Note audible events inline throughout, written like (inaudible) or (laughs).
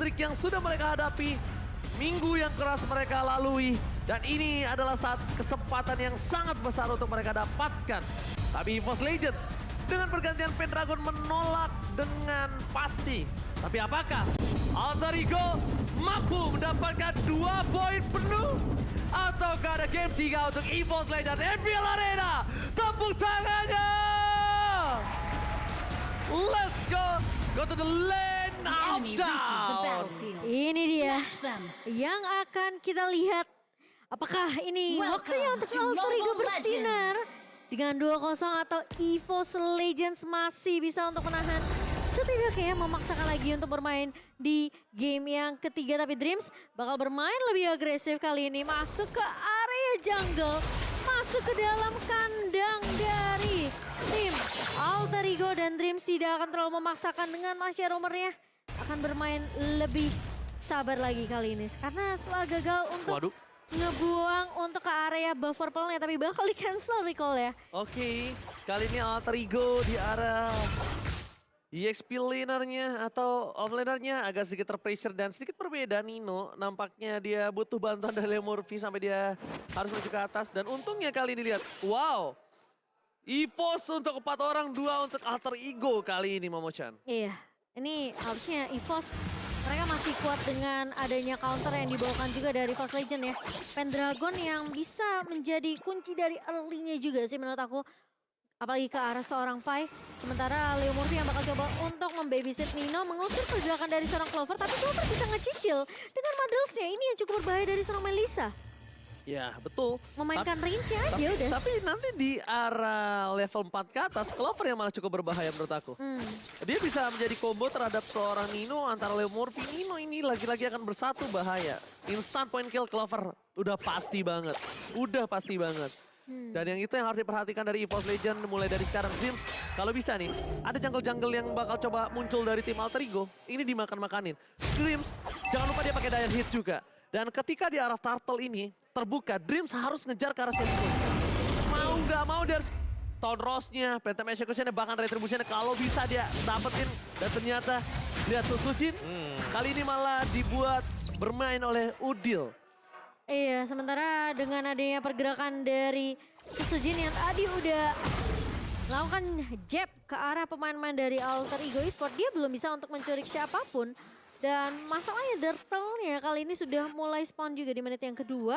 streak yang sudah mereka hadapi, minggu yang keras mereka lalui, dan ini adalah saat kesempatan yang sangat besar untuk mereka dapatkan. Tapi EVOS Legends dengan pergantian Pendragon menolak dengan pasti. Tapi apakah Alter Ego mampu mendapatkan dua poin penuh? Ataukah ada game tiga untuk EVOS Legends MPL Arena? Tepuk tangannya! Let's go! Go to the lane of down! Ini dia yang akan kita lihat. Apakah ini Welcome waktunya untuk to Alter Ego Mobile bersinar? Dengan 2-0 atau EVOS Legends masih bisa untuk menahan setidaknya memaksakan lagi untuk bermain di game yang ketiga. Tapi Dreams bakal bermain lebih agresif kali ini. Masuk ke area jungle. Masuk ke dalam kandang dari tim Alter Ego. Dan Dreams tidak akan terlalu memaksakan dengan Masya Romernya. Akan bermain lebih sabar lagi kali ini. Karena setelah gagal untuk Waduh. ngebuang untuk ke area buffer pearl-nya. Tapi bakal di cancel recall ya. Oke, kali ini Alter Ego di arah EXP lanernya atau off lanernya agak sedikit terpressure dan sedikit berbeda Nino. Nampaknya dia butuh bantuan dari Murphy sampai dia harus menuju ke atas. Dan untungnya kali ini lihat, wow. EVOS untuk empat orang, dua untuk Alter Ego kali ini Momo-chan. Iya, ini harusnya EVOS mereka masih kuat dengan adanya counter yang dibawakan juga dari Force Legend ya. Pendragon yang bisa menjadi kunci dari early-nya juga sih menurut aku. Apalagi ke arah seorang Pai. Sementara Leo Murphy yang bakal coba untuk membabysit Nino. Mengusir pergerakan dari seorang Clover. Tapi Clover bisa ngecicil dengan Muddles-nya. Ini yang cukup berbahaya dari seorang Melissa. Ya, betul. Memainkan range-nya aja Tapi, udah. tapi nanti di arah level 4 ke atas, Clover yang malah cukup berbahaya menurut aku. Hmm. Dia bisa menjadi combo terhadap seorang Nino antara Leo Murphy. Nino ini lagi-lagi akan bersatu bahaya. Instant point kill Clover udah pasti banget. Udah pasti banget. Hmm. Dan yang itu yang harus diperhatikan dari EVOS Legend mulai dari sekarang. Dreams, kalau bisa nih, ada jungle-jungle yang bakal coba muncul dari tim Alter Ego. Ini dimakan-makanin. Dreams, jangan lupa dia pakai Dire Hit juga. Dan ketika di arah Turtle ini terbuka, Dreams harus ngejar ke arah Selipun. Mau nggak mau dia harus Town Ross-nya, Phantom Execution-nya, bahkan Retribution-nya kalau bisa dia dapetin. Dan ternyata lihat Susujin, kali ini malah dibuat bermain oleh Udil. Iya, sementara dengan adanya pergerakan dari Susujin yang tadi udah melakukan jab ke arah pemain-pemain dari Alter Ego Esport, dia belum bisa untuk mencuri siapa pun. Dan masalahnya Dirtle-nya kali ini sudah mulai spawn juga di menit yang kedua.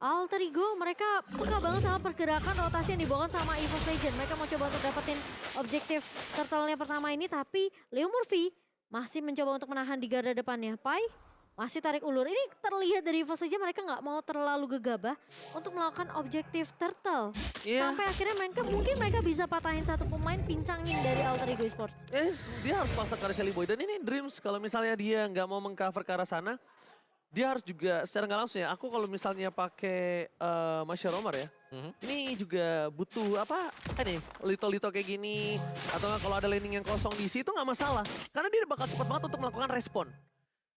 Alter Ego mereka peka banget sama pergerakan rotasi yang dibawakan sama EVOS Legend. Mereka mau coba untuk dapetin objektif Turtle-nya pertama ini, tapi Leo Murphy masih mencoba untuk menahan di garda depannya. Pai masih tarik ulur. Ini terlihat dari EVOS Legend mereka nggak mau terlalu gegabah untuk melakukan objektif Turtle. Iya. Sampai akhirnya mereka mungkin mereka bisa patahin satu pemain pincangin dari Alter Ego Esports. Yes, dia harus paksa ke arah Shelly Boy. Dan ini Dreams, kalau misalnya dia nggak mau mengcover ke arah sana, dia harus juga secara nggak langsung ya. Aku kalau misalnya pakai uh, Masya Romar ya, Mhm. ini juga butuh apa? Ini little-little kayak gini. Atau nggak kalau ada laning yang kosong di situ nggak masalah. Karena dia bakal cepat banget untuk melakukan respon.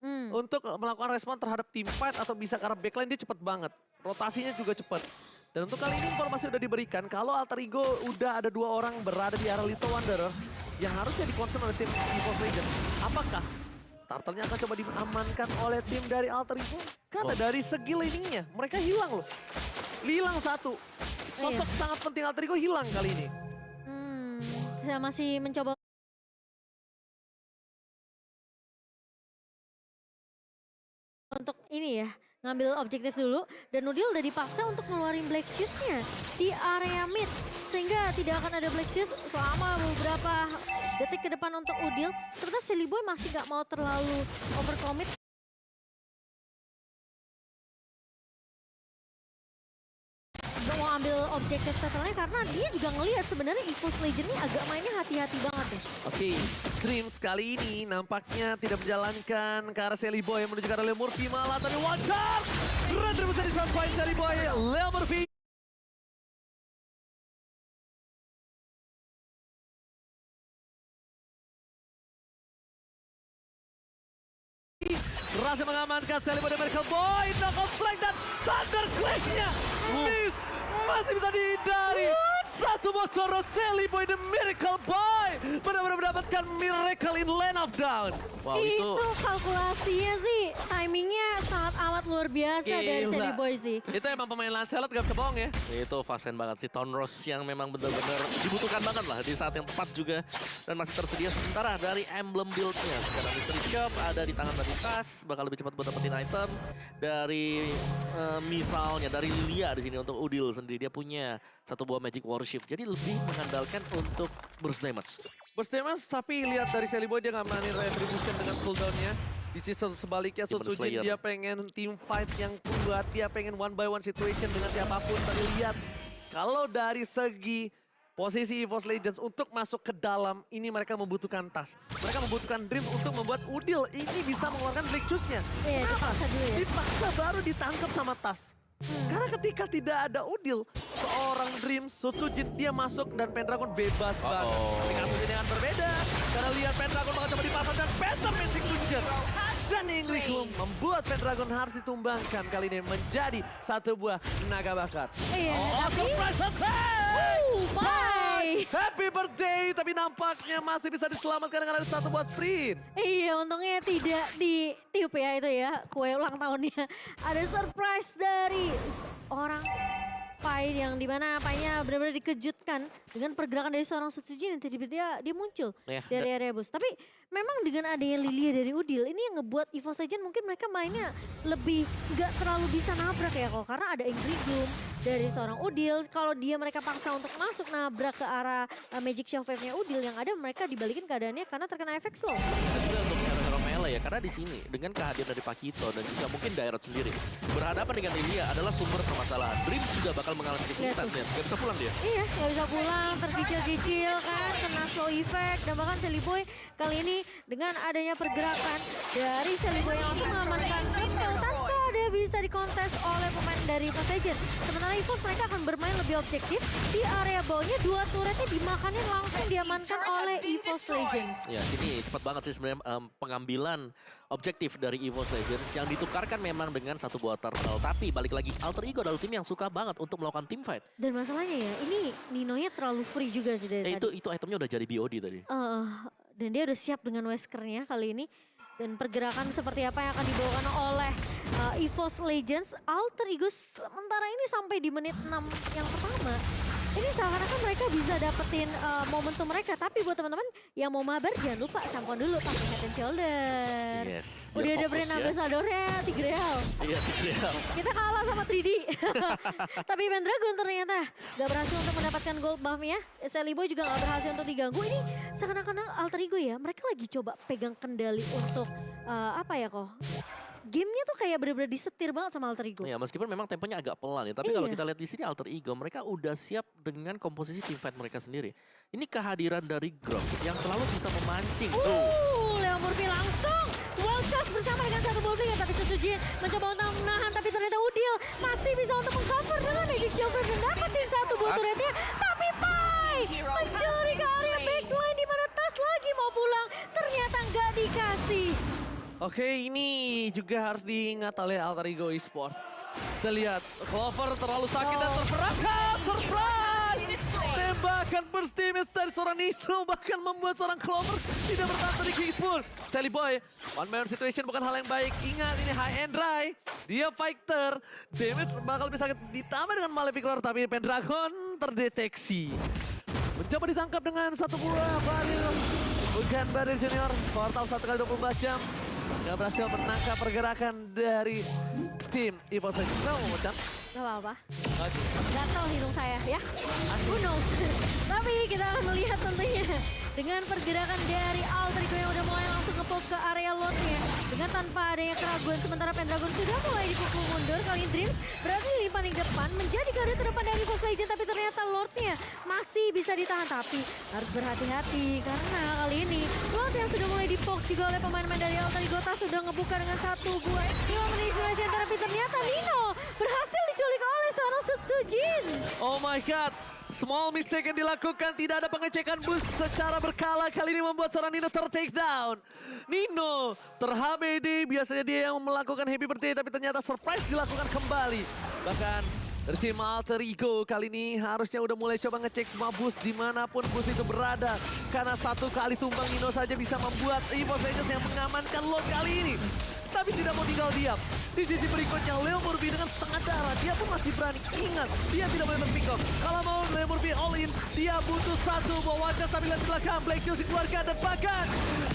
Hmm. Untuk melakukan respon terhadap team fight atau bisa arah backline dia cepat banget. Rotasinya juga cepat. Dan untuk kali ini informasi udah diberikan kalau Alter Ego udah ada dua orang berada di arah Little Wanderer yang harusnya di-concern oleh tim EVOS Legend. Apakah Turtle-nya akan coba diamankan oleh tim dari Alter Ego? Karena Wow. dari segi laningnya mereka hilang loh. Hilang satu. Sosok sangat penting Alter Ego hilang kali ini. Hmm. Saya masih mencoba untuk ini ya ngambil objektif dulu. Dan Nudil udah dipaksa untuk ngeluarin Black Shoes-nya di area mid. Sehingga tidak akan ada Black Shoes selama beberapa detik ke depan untuk Udil. Ternyata Silly Boy masih gak mau terlalu overcommit. Gak mau ambil objektif turtle-nya karena dia juga ngelihat sebenarnya EVOS Legend ini agak mainnya hati-hati banget ya. Oke, Dreams kali ini nampaknya tidak menjalankan ke arah Sally Boy menuju ke arah Leo Murphy malah tapi wajar. Retribusi di 100 point Sally Boy, Leo Murphy. Berhasil mengamankan Sally Boy dan Miracle Boy. Knockout strike dan Thunder Clash-nya. Miss masih bisa dihindari. Satu motor Roseli Boy The Miracle mendapatkan Miracle in Lane of Down. Wow itu, itu kalkulasinya sih, timingnya sangat amat luar biasa dari Gila. Sandy Boy sih. Itu emang pemain Lancelot gak bisa bohong ya. itu fasen banget sih Town Rose yang memang benar-benar dibutuhkan banget lah di saat yang tepat juga dan masih tersedia sementara dari emblem build-nya sekarang Mystery Shop ada di tangan dari Tas bakal lebih cepat buat dapetin item dari eh, misalnya dari Lilia di sini untuk Udil sendiri dia punya satu buah Magic Warship jadi lebih mengandalkan untuk burst damage Burst damage, tapi lihat dari Sally Boy dia nggak mainin retribution dengan cooldownnya. Di sisi sebaliknya Slayer. dia pengen team fight yang kuat, dia pengen one by one situation dengan siapa pun. Tadi lihat, kalau dari segi posisi EVOS Legends untuk masuk ke dalam, ini mereka membutuhkan tas. Mereka membutuhkan Dream untuk membuat Udil ini bisa mengeluarkan Black Juice-nya. Iya, dipaksa dulu ya. Dipaksa baru ditangkap sama tas. Karena ketika tidak ada Udil, seorang Dream, Sutsujin dia masuk dan Pendragon bebas banget. Uh-oh. Tapi kasus ini akan berbeda. Karena lihat Pendragon bakal coba dipasangkan Phantom Execution. Dan Ingrikum membuat Pendragon harus ditumbangkan kali ini menjadi satu buah naga bakar. Iya, Oh, tapi- surprise attack! Wuh, Happy birthday, tapi nampaknya masih bisa diselamatkan dengan ada satu buah sprint. Iya, untungnya tidak ditiup ya itu ya, kue ulang tahunnya. Ada surprise dari orang Pai yang di mana Painya benar-benar dikejutkan dengan pergerakan dari seorang Sutsujin yang tiba-tiba dia, dia muncul Ya, dari area bus. Tapi memang dengan adanya Lilia dari Udil, ini yang ngebuat EVOS Legend mungkin mereka mainnya lebih nggak terlalu bisa nabrak ya kok. Karena ada Ingrid Gloom dari seorang Udil. Kalau dia mereka paksa untuk masuk nabrak ke arah uh, Magic Shockwave-nya Udil, yang ada mereka dibalikin keadaannya karena terkena efek slow. Melee ya karena di sini dengan kehadiran dari Pakito dan juga mungkin Dairot sendiri berhadapan dengan Lilia adalah sumber permasalahan. Dream sudah bakal mengalami kesulitan ya, nggak bisa pulang dia. Iya, nggak bisa pulang, terkicil-kicil kan, kena slow effect. Dan bahkan Sally Boy kali ini dengan adanya pergerakan dari Sally Boy yang langsung mengamankan dia bisa dikontes oleh pemain dari Legends. Sementara EVOS mereka akan bermain lebih objektif. Di area bawahnya dua turretnya dimakanin langsung diamankan oleh EVOS Legends. Ya, ini cepat banget sih sebenarnya em, pengambilan objektif dari EVOS Legends yang ditukarkan memang dengan satu buah turtle. Tapi balik lagi, Alter Ego adalah tim yang suka banget untuk melakukan team fight. Dan masalahnya ya, ini Ninonya terlalu free juga sih dari Eh, tadi. itu itu itemnya udah jadi BOD tadi. Eh, dan dia udah siap dengan Weskernya kali ini. Dan pergerakan seperti apa yang akan dibawakan oleh uh, EVOS Legends. Alter Ego sementara ini sampai di menit 6 yang pertama. Ini seakan-akan mereka bisa dapetin uh, momentum mereka. Tapi buat teman-teman yang mau mabar jangan lupa sampon dulu pakai head and shoulder. Yes. Udah ada brand ya. ambassadornya Tigreal. Iya, Tigreal. Kita kalah sama 3D. (laughs) Tapi Pendragon ternyata gak berhasil untuk mendapatkan gold buff-nya. Sally Boy juga gak berhasil untuk diganggu. Ini seakan-akan alter ego ya. Mereka lagi coba pegang kendali untuk eh, apa ya kok. Gamenya tuh kayak bener-bener disetir banget sama alter ego. Ya, meskipun memang temponya agak pelan ya, tapi kalau Iya. kita lihat di sini Alter Ego, mereka udah siap dengan komposisi team fight mereka sendiri. Ini kehadiran dari Grok yang selalu bisa memancing. Tuh. Uh, Leo Murphy langsung wild charge bersama dengan satu bowling tapi Setsujin mencoba untuk menahan tapi ternyata Udil masih bisa untuk mengcover dengan Magic Shower dan dapetin satu buah As- turretnya tapi Pai mencuri ke area backline di mana Tas lagi mau pulang ternyata nggak dikasih. Oke, ini juga harus diingat oleh Alter Ego Esports. Kita lihat, Clover terlalu sakit dan Oh. terperangkap. Surprise! Tembakan damage dari seorang Nino bahkan membuat seorang Clover tidak bertahan sedikit pun. Sally Boy, one man situation bukan hal yang baik. Ingat ini high and dry. Dia fighter. Damage bakal bisa ditambah dengan Malefic Lord, tapi Pendragon terdeteksi. Mencoba ditangkap dengan satu buah baril. Bukan baril junior. Portal satu kali 24 jam. Gak berhasil menangkap pergerakan dari tim mau Chan? Gak apa-apa. Maju. Gatal hidung saya ya. Who knows. (laughs) Tapi kita akan melihat tentunya dengan pergerakan dari Alter Ego yang udah mulai langsung nge ke area lotnya. Dengan tanpa adanya keraguan sementara Pendragon sudah mulai dipukul mundur. Kali ini Dreams berhasil di paling depan menjadi garda terdepan dari Fox Legend. Tapi ternyata Lordnya masih bisa ditahan. Tapi harus berhati-hati karena kali ini Lord yang sudah mulai dipok juga oleh pemain-pemain dari Tas sudah ngebuka dengan satu buah extra manipulasi tapi ternyata Nino berhasil seorang Sutsujin. Oh my god. Small mistake yang dilakukan, tidak ada pengecekan bus secara berkala. Kali ini membuat seorang Nino ter-take down. Nino ter-HBD, biasanya dia yang melakukan happy birthday, tapi ternyata surprise dilakukan kembali. Bahkan Dari tim Alter Ego kali ini harusnya udah mulai coba ngecek semua bus di mana pun bus itu berada. Karena satu kali tumbang Nino saja bisa membuat EVOS Legends yang mengamankan lot kali ini. Tapi tidak mau tinggal diam. Di sisi berikutnya Leo Murphy dengan setengah darah. Dia pun masih berani. Ingat, dia tidak boleh terpick off. Kalau mau Leo Murphy all in, dia butuh satu sambil di belakang. Black Juicy keluarga dan bahkan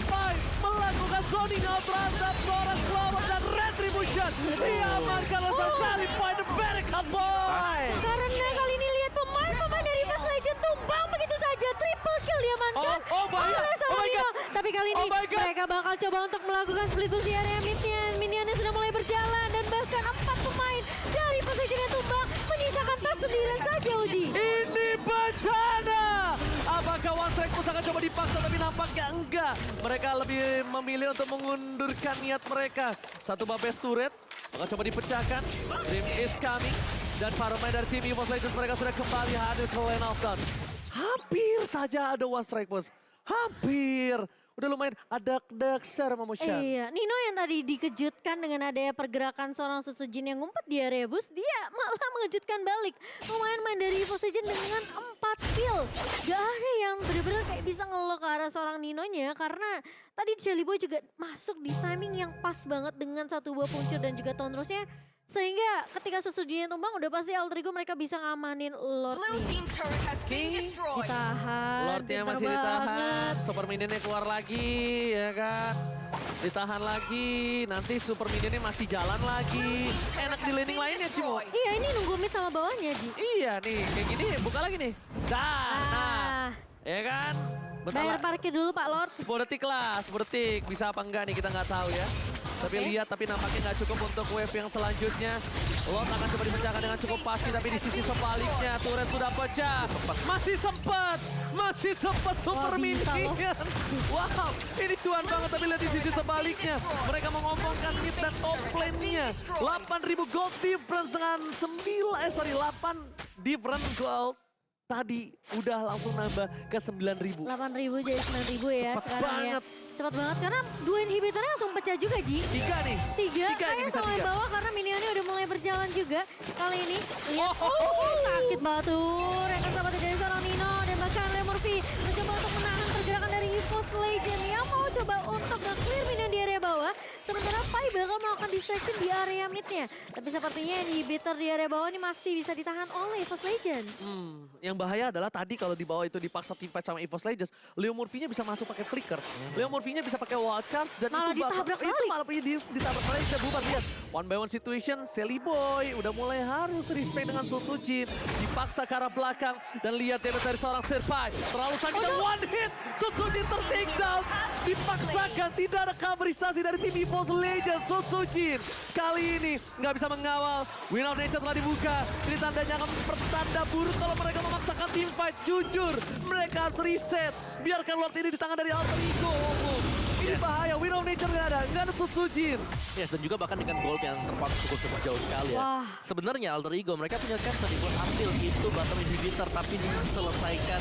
Five melakukan zoning out terhadap seorang Clover dan Retribution. Dia amankan letak kali Find the barracks hot boy. Karena kali ini lihat pemain-pemain dari Fast Legend tumbang begitu saja. Triple kill diamankan Oh, oh bahaya. oleh Oh seorang my Nino. God. Tapi kali ini Oh my God. mereka bakal coba untuk melakukan split di area. Minionnya sudah mulai berjalan dan bahkan empat pemain dari yang tumbang menyisakan tas sendirian saja Uji. Ini bencana. Apakah One Strike Push akan coba dipaksa tapi nampaknya enggak. Mereka lebih memilih untuk mengundurkan niat mereka. Satu Babes turret akan coba dipecahkan. Dream is coming. Dan para pemain dari tim EVOS Legends mereka sudah kembali hadir ke lane of. Hampir saja ada One Strike Push. Hampir. Udah lumayan ada Dexter sama Motion. Iya, Nino yang tadi dikejutkan dengan adanya pergerakan seorang Sutsujin yang ngumpet di area bus, dia malah mengejutkan balik. Lumayan main dari Legend dengan 4 kill. Gak ada yang benar-benar kayak bisa ngelok ke arah seorang Ninonya karena tadi Jelly Boy juga masuk di timing yang pas banget dengan satu buah puncur dan juga Tondrosnya. Sehingga ketika Sutsujinnya tumbang udah pasti Alter Ego mereka bisa ngamanin Lord Blue nih. team turret has been destroyed. Ditahan, Lordnya masih ditahan, banget. Super Minionnya keluar lagi, ya kan? Ditahan lagi, nanti Super Minionnya masih jalan lagi. Enak di laning lainnya, Cimo. Iya ini nunggu mid sama bawahnya Ji. Iya nih, kayak gini buka lagi nih. Dah, nah, Ah, ya kan? Bentar bayar parkir dulu Pak Lord. 10 detik lah, 10 detik. Bisa apa enggak nih kita nggak tahu ya. Tapi Oke. lihat, tapi nampaknya nggak cukup untuk wave yang selanjutnya. Lot akan coba dipecahkan dengan cukup pasti, tapi di sisi sebaliknya turret sudah pecah. Masih sempat, masih sempat super loh. minion. Wow, ini cuan banget, tapi lihat di sisi sebaliknya. Mereka mengompongkan mid dan top lane-nya. 8.000 gold difference dengan 9, eh sorry, 8 different gold. Tadi udah langsung nambah ke 9.000. 8.000 jadi 9.000 ya Cepet sekarang banget. ya. Cepat banget karena dua inhibitornya langsung pecah juga Ji. Tiga nih. Tiga, Tiga ini kayak bisa sama tiga. bawah karena minionnya udah mulai berjalan juga. Kali ini lihat, Oh. oh, sakit batur. Yang sama dari seorang Nino dan bahkan Leo Murphy mencoba untuk menahan pergerakan dari EVOS Legend yang mau coba untuk nge-clear minion di area bawah. Sementara Pai bakal melakukan distraction di area midnya. Tapi sepertinya inhibitor di area bawah ini masih bisa ditahan oleh EVOS Legend. Hmm, yang bahaya adalah tadi kalau di bawah itu dipaksa team fight sama EVOS Legends, Leo Murphy-nya bisa masuk pakai flicker. Leo Murphy-nya bisa pakai wall charge dan Malah itu bakal- ditabrak itu malah punya di, ditabrak balik bisa bubar lihat. One by one situation, Sally Boy udah mulai harus respect dengan Sutsujin. Dipaksa ke arah belakang dan lihat damage dari seorang Serpai. Terlalu sakit dan one hit. Sutsujin ter-take down. Dipaksakan tidak ada coverisasi dari tim EVOS Legends. Sutsujin kali ini nggak bisa mengawal. Win of Nature telah dibuka. Ini tandanya akan pertanda buruk kalau mereka memaksakan team fight. Jujur, mereka harus reset. Biarkan Lord ini di tangan dari Alter Ego. Yes. bahaya, Win of Nature nggak ada. Nggak ada Sutsujin. Yes, dan juga bahkan dengan gold yang terpaut cukup cukup jauh sekali ya. Wah. Sebenarnya Alter Ego mereka punya chance nih buat ambil itu bottom inhibitor tapi diselesaikan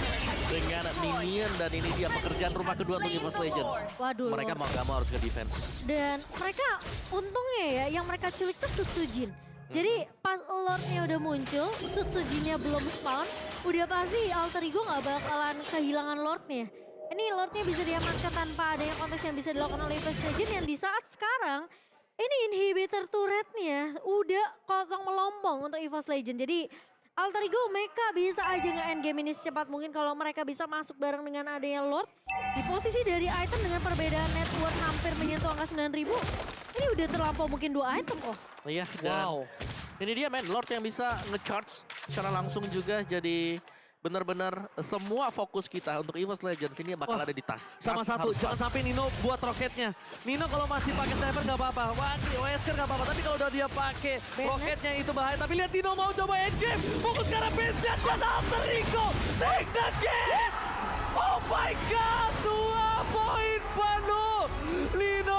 dengan minion dan ini dia pekerjaan rumah kedua untuk EVOS Legends. Waduh, Mereka mau gak mau harus ke defense. Dan mereka untungnya ya yang mereka culik tuh Sutsujin. Jadi pas Lordnya udah muncul, Sutsujinnya belum spawn, udah pasti Alter Ego nggak bakalan kehilangan Lordnya. Ini Lordnya bisa diamankan tanpa adanya konteks yang bisa dilakukan oleh First Legend yang di saat sekarang ini inhibitor turretnya udah kosong melompong untuk EVOS Legend. Jadi Alter Ego mereka bisa aja nge-end game ini secepat mungkin kalau mereka bisa masuk bareng dengan adanya Lord. Di posisi dari item dengan perbedaan net worth hampir menyentuh angka 9000. Ini udah terlampau mungkin dua item oh. Iya, Wow. ini dia men, Lord yang bisa nge-charge secara langsung juga jadi benar-benar semua fokus kita untuk EVOS Legends ini bakal Wah, ada di tas. Sama Tas satu, jangan sampai Nino buat roketnya. Nino kalau masih pakai sniper nggak apa-apa, Wah, Wesker nggak apa-apa. Tapi kalau udah dia pakai roketnya itu bahaya. Tapi lihat Nino mau coba endgame, fokus ke arah base jet dan Alter Ego, take the game! Oh my God, dua poin penuh. Nino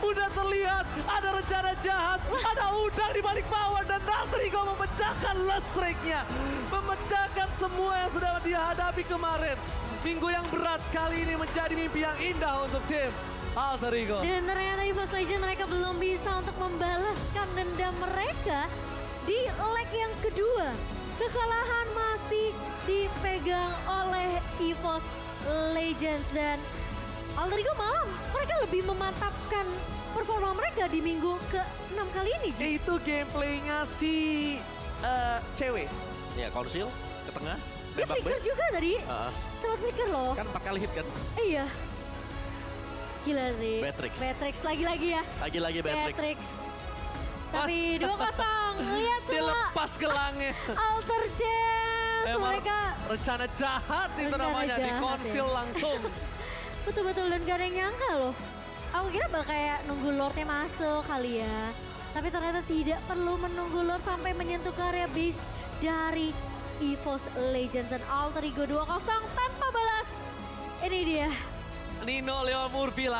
udah terlihat ada rencana jahat, ada udang di balik bawah dan Ego memecahkan listrik-nya, memecahkan semua yang sudah dia hadapi kemarin. Minggu yang berat kali ini menjadi mimpi yang indah untuk tim Alter Ego. Dan ternyata di Legend mereka belum bisa untuk membalaskan dendam mereka di leg yang kedua. Kekalahan masih dipegang oleh EVOS Legends dan Alter Ego malam mereka lebih memantapkan performa mereka di minggu ke-6 kali ini. Ji. Itu gameplaynya si eh, cewek. Ya, Konsil ke tengah. Dia flicker base. juga tadi, Ah, sempat flicker loh. kan empat kali hit kan. Iya. Gila sih. Beatrix. Beatrix lagi-lagi ya. Lagi-lagi Beatrix. Beatrix. Tapi 2-0. (laughs) Lihat Dia semua lepas gelangnya. (laughs) alter chance. Emang Mereka rencana jahat itu Rencana namanya. jahat Dikonsil ya. langsung. (laughs) betul-betul dan gak ada yang nyangka loh. Aku kira bakal kayak nunggu Lordnya masuk kali ya. Tapi ternyata tidak perlu menunggu Lord sampai menyentuh ke area base dari EVOS Legends dan Alter Ego 2-0 tanpa balas. Ini dia. Nino Leon Murphy